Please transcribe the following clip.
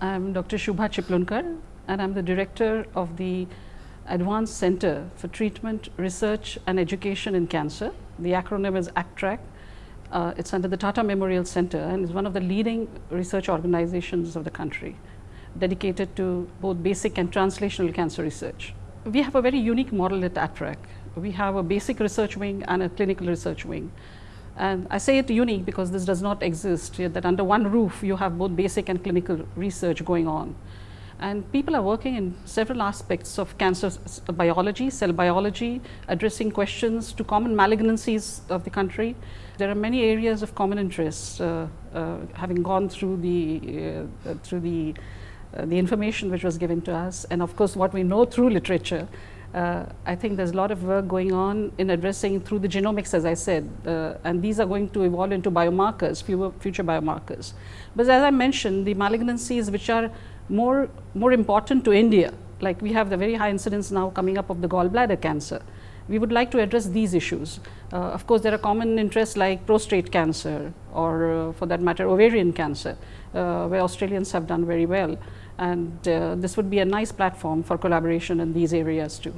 I'm Dr. Shubhada Chiplunkar and I'm the director of the Advanced Center for Treatment, Research and Education in Cancer. The acronym is ACTREC. Uh, it's under the Tata Memorial Center and is one of the leading research organizations of the country dedicated to both basic and translational cancer research. We have a very unique model at ACTREC. We have a basic research wing and a clinical research wing. And I say it unique because this does not exist, that under one roof you have both basic and clinical research going on. And people are working in several aspects of cancer biology, cell biology, addressing questions to common malignancies of the country. There are many areas of common interest, uh, uh, having gone through the, uh, through the, uh, the information which was given to us, and of course what we know through literature. Uh, I think there's a lot of work going on in addressing through the genomics, as I said, uh, and these are going to evolve into biomarkers, future biomarkers. But as I mentioned, the malignancies which are more, more important to India, like we have the very high incidence now coming up of the gallbladder cancer. We would like to address these issues. Uh, of course, there are common interests like prostate cancer or uh, for that matter ovarian cancer, uh, where Australians have done very well. And uh, this would be a nice platform for collaboration in these areas too.